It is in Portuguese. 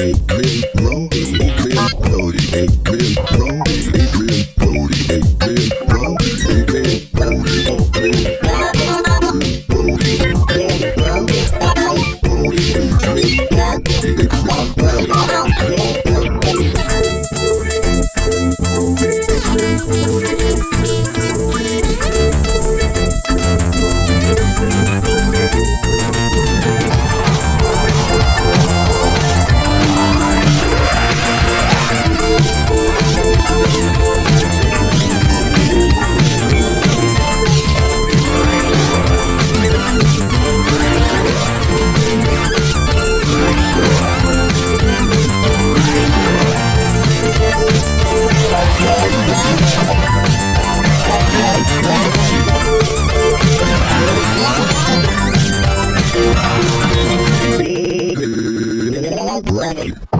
Wow, wow, wow. Hello, Brandon.